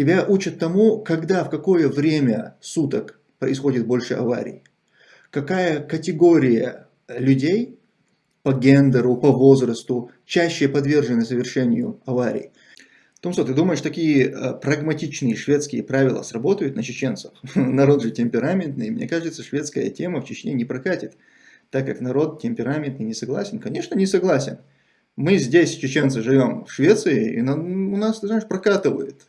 Тебя учат тому, когда, в какое время суток происходит больше аварий. Какая категория людей по гендеру, по возрасту чаще подвержены совершению аварий. Томсо, ты думаешь, такие э, прагматичные шведские правила сработают на чеченцев? Народ же темпераментный. Мне кажется, шведская тема в Чечне не прокатит, так как народ темпераментный не согласен. Конечно, не согласен. Мы здесь, чеченцы, живем в Швеции, и у нас, ты знаешь, прокатывает.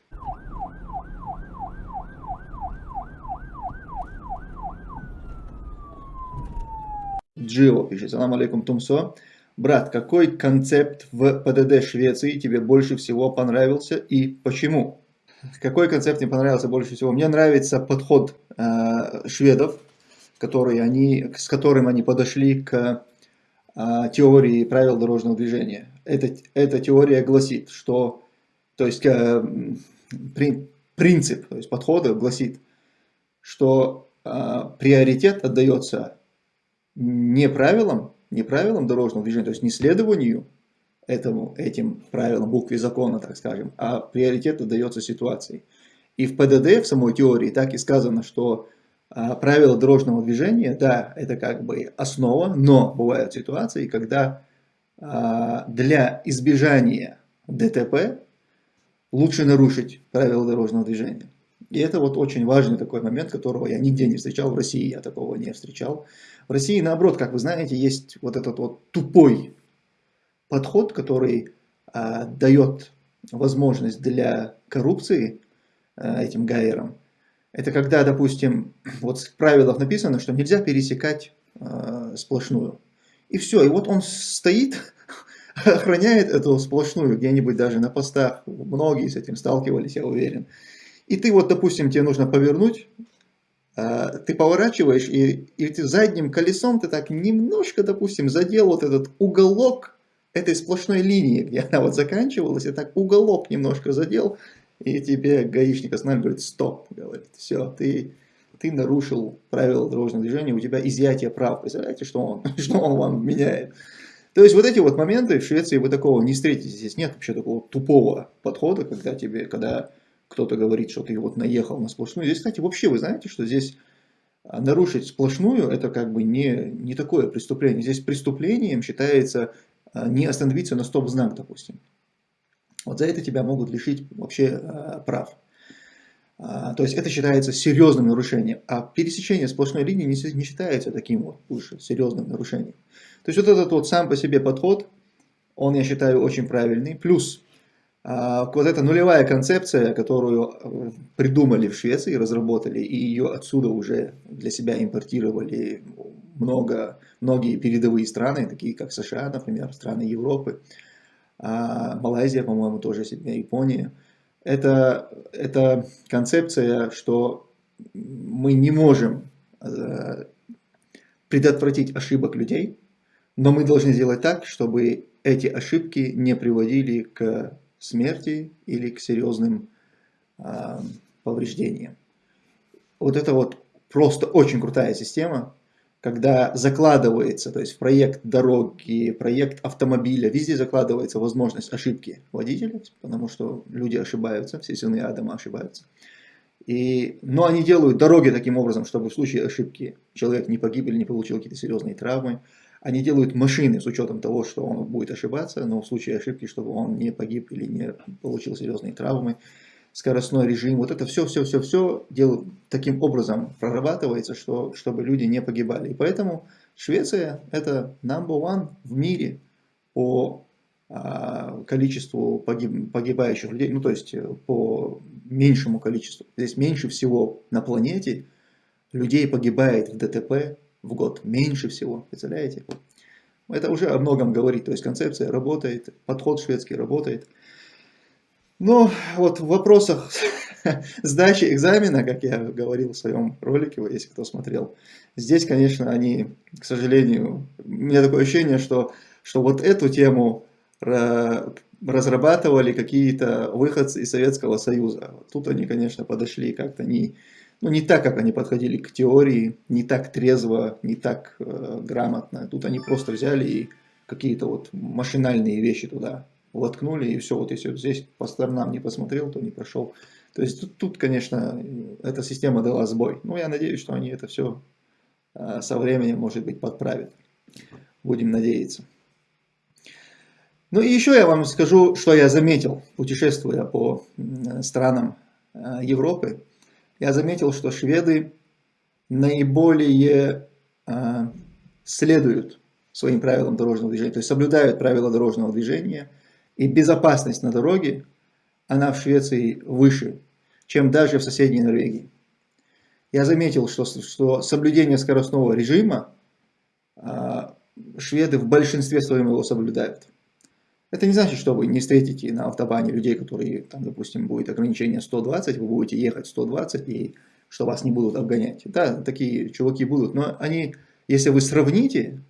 Джио пишет, салам алейкум Тумсо. Брат, какой концепт в ПДД Швеции тебе больше всего понравился и почему? Какой концепт мне понравился больше всего? Мне нравится подход э, шведов, который они, с которым они подошли к э, теории правил дорожного движения. Эта, эта теория гласит, что, то есть э, при, принцип, то есть подхода гласит, что э, приоритет отдается не правилам, не правилам дорожного движения, то есть не следованию этому, этим правилам, букве закона, так скажем, а приоритет отдается ситуации. И в ПДД, в самой теории, так и сказано, что а, правила дорожного движения, да, это как бы основа, но бывают ситуации, когда а, для избежания ДТП лучше нарушить правила дорожного движения. И это вот очень важный такой момент, которого я нигде не встречал, в России я такого не встречал. В России, наоборот, как вы знаете, есть вот этот вот тупой подход, который а, дает возможность для коррупции а, этим гайерам. Это когда, допустим, вот в правилах написано, что нельзя пересекать а, сплошную. И все, и вот он стоит, охраняет эту сплошную где-нибудь даже на постах. Многие с этим сталкивались, я уверен. И ты вот, допустим, тебе нужно повернуть, а, ты поворачиваешь, и, и ты задним колесом ты так немножко, допустим, задел вот этот уголок этой сплошной линии, где она вот заканчивалась, и так уголок немножко задел, и тебе гаишник останавливает, говорит, стоп, говорит, все, ты, ты нарушил правила дорожного движения, у тебя изъятие прав. Представляете, что он, что он вам меняет? То есть вот эти вот моменты в Швеции вы такого не встретите. Здесь нет вообще такого тупого подхода, когда тебе, когда кто-то говорит, что ты вот наехал на сплошную. Здесь, кстати, вообще вы знаете, что здесь а, нарушить сплошную это как бы не, не такое преступление. Здесь преступлением считается а, не остановиться на стоп-знак, допустим. Вот за это тебя могут лишить вообще а, прав. То есть это считается серьезным нарушением, а пересечение сплошной линии не, считается таким вот уж серьезным нарушением. То есть вот этот вот сам по себе подход, он, я считаю, очень правильный. Плюс вот эта нулевая концепция, которую э, придумали в Швеции, разработали, и ее отсюда уже для себя импортировали много, многие передовые страны, такие как США, например, страны Европы, а, Малайзия, по-моему, тоже Япония. Это, это концепция, что мы не можем э, предотвратить ошибок людей, но мы должны сделать так, чтобы эти ошибки не приводили к смерти или к серьезным э, повреждениям. Вот это вот просто очень крутая система, когда закладывается, то есть в проект дороги, проект автомобиля, везде закладывается возможность ошибки водителя, потому что люди ошибаются, все сыны Адама ошибаются. И, но они делают дороги таким образом, чтобы в случае ошибки человек не погиб или не получил какие-то серьезные травмы. Они делают машины с учетом того, что он будет ошибаться, но в случае ошибки, чтобы он не погиб или не получил серьезные травмы. Скоростной режим, вот это все, все, все, все делают таким образом прорабатывается, что, чтобы люди не погибали. И поэтому Швеция это number one в мире по а, количеству погиб, погибающих людей, ну то есть э, по меньшему количеству. Здесь меньше всего на планете людей погибает в ДТП в год. Меньше всего, представляете? Это уже о многом говорит, то есть концепция работает, подход шведский работает. Но вот в вопросах сдачи экзамена, как я говорил в своем ролике, если кто смотрел, здесь, конечно, они, к сожалению, у меня такое ощущение, что, что вот эту тему разрабатывали какие-то выходцы из Советского Союза. Тут они, конечно, подошли как-то не, ну, не так, как они подходили к теории, не так трезво, не так э, грамотно. Тут они просто взяли и какие-то вот машинальные вещи туда воткнули, и все, вот если вот здесь по сторонам не посмотрел, то не прошел. То есть тут, тут, конечно, эта система дала сбой. Но я надеюсь, что они это все а, со временем, может быть, подправят. Будем надеяться. Ну и еще я вам скажу, что я заметил, путешествуя по странам а, Европы. Я заметил, что шведы наиболее а, следуют своим правилам дорожного движения, то есть соблюдают правила дорожного движения, и безопасность на дороге она в Швеции выше, чем даже в соседней Норвегии. Я заметил, что, что соблюдение скоростного режима а, шведы в большинстве своем его соблюдают. Это не значит, что вы не встретите на автобане людей, которые, там, допустим, будет ограничение 120, вы будете ехать 120 и что вас не будут обгонять. Да, такие чуваки будут, но они, если вы сравните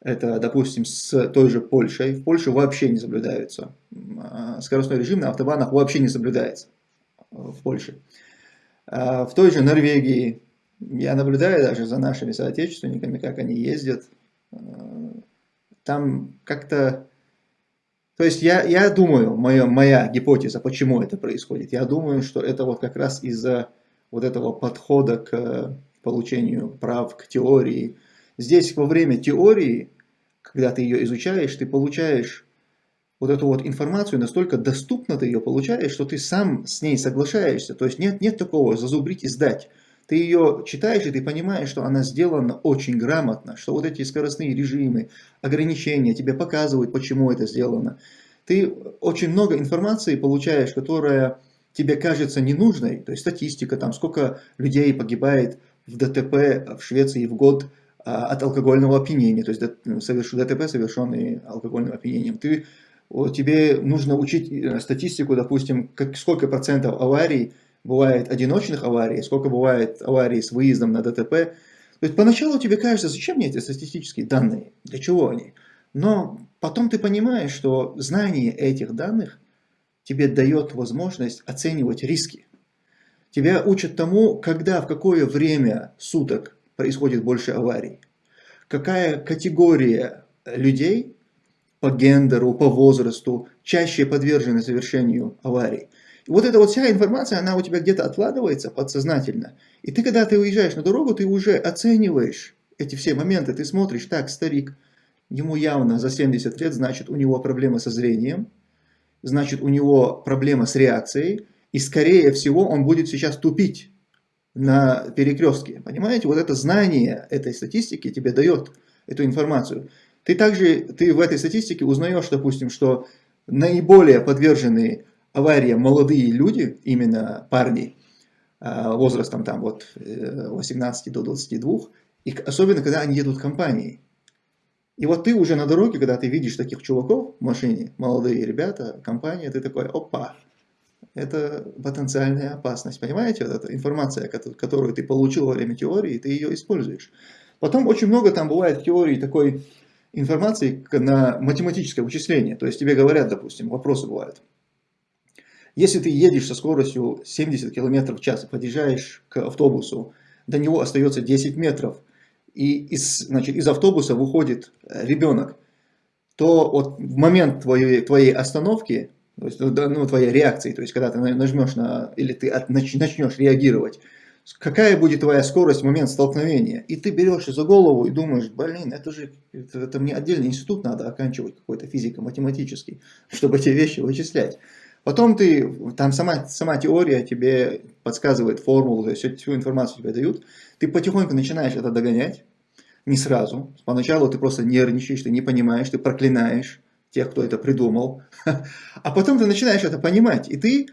это, допустим, с той же Польшей. В Польше вообще не соблюдается. А, скоростной режим на автобанах вообще не соблюдается в Польше. А, в той же Норвегии я наблюдаю даже за нашими соотечественниками, как они ездят. А, там как-то... То есть я, я думаю, моя, моя гипотеза, почему это происходит, я думаю, что это вот как раз из-за вот этого подхода к получению прав, к теории, Здесь во время теории, когда ты ее изучаешь, ты получаешь вот эту вот информацию, настолько доступно ты ее получаешь, что ты сам с ней соглашаешься. То есть нет, нет такого зазубрить и сдать. Ты ее читаешь, и ты понимаешь, что она сделана очень грамотно, что вот эти скоростные режимы, ограничения тебе показывают, почему это сделано. Ты очень много информации получаешь, которая тебе кажется ненужной, то есть статистика, там сколько людей погибает в ДТП в Швеции в год, а, от алкогольного опьянения, то есть ДТП, совершенный алкогольным опьянением. Ты, тебе нужно учить э, статистику, допустим, как, сколько процентов аварий бывает одиночных аварий, сколько бывает аварий с выездом на ДТП. То есть поначалу тебе кажется, зачем мне эти статистические данные, для чего они? Но потом ты понимаешь, что знание этих данных тебе дает возможность оценивать риски. Тебя учат тому, когда, в какое время суток происходит больше аварий? Какая категория людей по гендеру, по возрасту чаще подвержены совершению аварий? И вот эта вот вся информация, она у тебя где-то откладывается подсознательно. И ты, когда ты уезжаешь на дорогу, ты уже оцениваешь эти все моменты. Ты смотришь, так, старик, ему явно за 70 лет, значит, у него проблемы со зрением, значит, у него проблема с реакцией, и скорее всего он будет сейчас тупить на перекрестке. Понимаете, вот это знание этой статистики тебе дает эту информацию. Ты также, ты в этой статистике узнаешь, допустим, что наиболее подверженные авариям молодые люди, именно парни, а, возрастом там вот 18 э, до 22, и особенно когда они едут в компании. И вот ты уже на дороге, когда ты видишь таких чуваков в машине, молодые ребята, компания, ты такой, опа, это потенциальная опасность. Понимаете, вот эта информация, которую ты получил во время теории, ты ее используешь. Потом очень много там бывает в теории такой информации на математическое вычисление. То есть тебе говорят, допустим, вопросы бывают. Если ты едешь со скоростью 70 км в час и подъезжаешь к автобусу, до него остается 10 метров, и из, значит, из автобуса выходит ребенок, то вот в момент твоей, твоей остановки то есть, ну, твоя реакция, то есть, когда ты нажмешь на, или ты от, начнешь реагировать, какая будет твоя скорость в момент столкновения. И ты берешься за голову и думаешь, блин, это же, это, это мне отдельный институт надо оканчивать, какой-то физико-математический, чтобы эти вещи вычислять. Потом ты, там сама, сама теория тебе подсказывает формулу, то есть всю, информацию тебе дают. Ты потихоньку начинаешь это догонять, не сразу. Поначалу ты просто нервничаешь, ты не понимаешь, ты проклинаешь тех, кто это придумал. А потом ты начинаешь это понимать, и ты,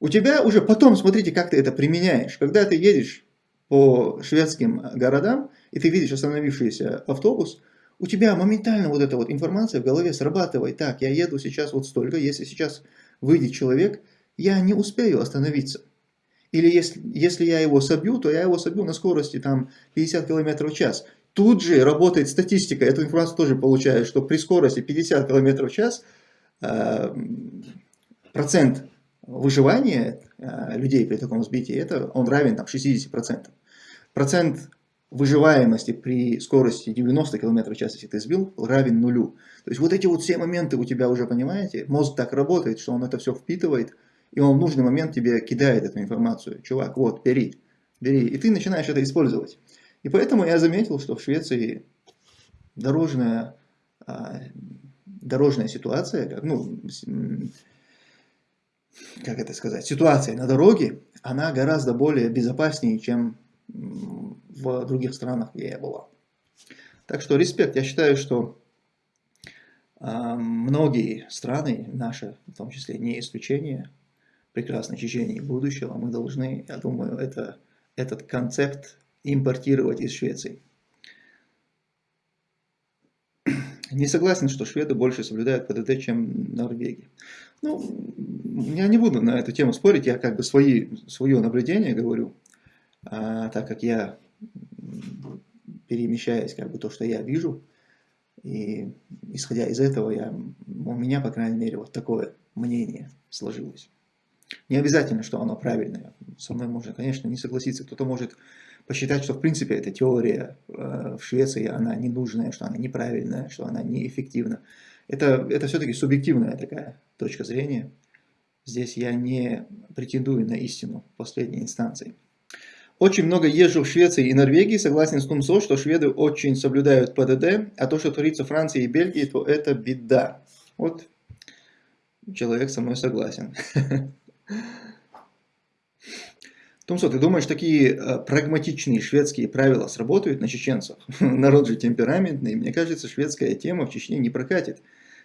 у тебя уже потом, смотрите, как ты это применяешь. Когда ты едешь по шведским городам, и ты видишь остановившийся автобус, у тебя моментально вот эта вот информация в голове срабатывает. Так, я еду сейчас вот столько, если сейчас выйдет человек, я не успею остановиться. Или если, если я его собью, то я его собью на скорости там 50 км в час. Тут же работает статистика, эту информацию тоже получаю, что при скорости 50 км в час э, процент выживания э, людей при таком сбитии, это, он равен там, 60%. Процент выживаемости при скорости 90 км в час, если ты сбил, равен нулю. То есть вот эти вот все моменты у тебя уже, понимаете, мозг так работает, что он это все впитывает, и он в нужный момент тебе кидает эту информацию. Чувак, вот, бери, бери. И ты начинаешь это использовать. И поэтому я заметил, что в Швеции дорожная, а, дорожная ситуация, ну, как это сказать, ситуация на дороге, она гораздо более безопаснее, чем в других странах, где я была. Так что респект. Я считаю, что э, многие страны, наши в том числе, не исключение, прекрасной Чечении будущего, мы должны, я думаю, это, этот концепт импортировать из Швеции. Не согласен, что шведы больше соблюдают ПДД, чем Норвегия. Ну, я не буду на эту тему спорить, я как бы свои, свое наблюдение говорю, а, так как я перемещаясь, как бы то, что я вижу, и исходя из этого, я, у меня, по крайней мере, вот такое мнение сложилось. Не обязательно, что оно правильное. Со мной можно, конечно, не согласиться. Кто-то может посчитать, что в принципе эта теория э, в Швеции, она ненужная, что она неправильная, что она неэффективна. Это, это все-таки субъективная такая точка зрения. Здесь я не претендую на истину последней инстанции. Очень много езжу в Швеции и Норвегии, согласен с Тумсо, что шведы очень соблюдают ПДД, а то, что творится в Франции и Бельгии, то это беда. Вот человек со мной согласен. Тумсо, ты думаешь, такие э, прагматичные шведские правила сработают на чеченцев? Народ же темпераментный. Мне кажется, шведская тема в Чечне не прокатит,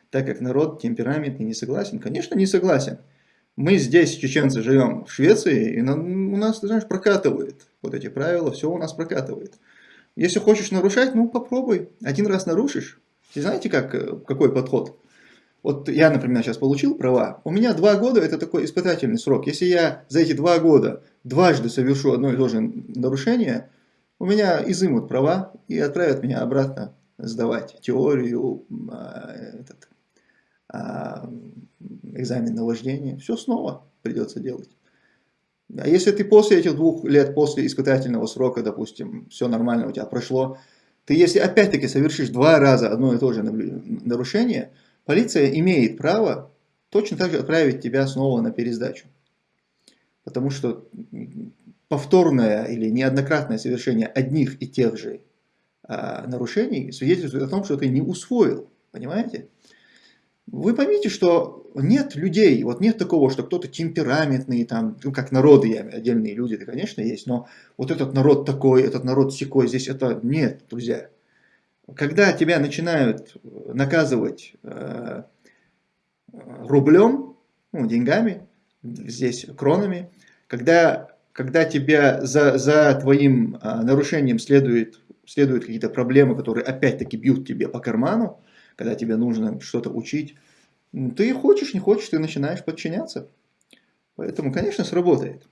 так как народ темпераментный не согласен. Конечно, не согласен. Мы здесь, чеченцы, живем в Швеции, и у нас, ты знаешь, прокатывает вот эти правила, все у нас прокатывает. Если хочешь нарушать, ну попробуй. Один раз нарушишь. И знаете, как, э, какой подход? Вот я, например, сейчас получил права. У меня два года это такой испытательный срок. Если я за эти два года дважды совершу одно и то же нарушение, у меня изымут права и отправят меня обратно сдавать теорию, а, этот, а, экзамен на вождение, все снова придется делать. А если ты после этих двух лет, после испытательного срока, допустим, все нормально у тебя прошло, ты если опять-таки совершишь два раза одно и то же нарушение, полиция имеет право точно так же отправить тебя снова на пересдачу. Потому что повторное или неоднократное совершение одних и тех же а, нарушений свидетельствует о том, что ты не усвоил. Понимаете? Вы поймите, что нет людей, вот нет такого, что кто-то темпераментный, там, ну, как народы, отдельные люди, это, конечно, есть, но вот этот народ такой, этот народ секой, здесь это нет, друзья. Когда тебя начинают наказывать э, рублем, ну, деньгами, здесь кронами, когда, когда тебя за, за твоим э, нарушением следует, следуют какие-то проблемы, которые опять-таки бьют тебе по карману, когда тебе нужно что-то учить, ты хочешь, не хочешь, ты начинаешь подчиняться. Поэтому, конечно, сработает.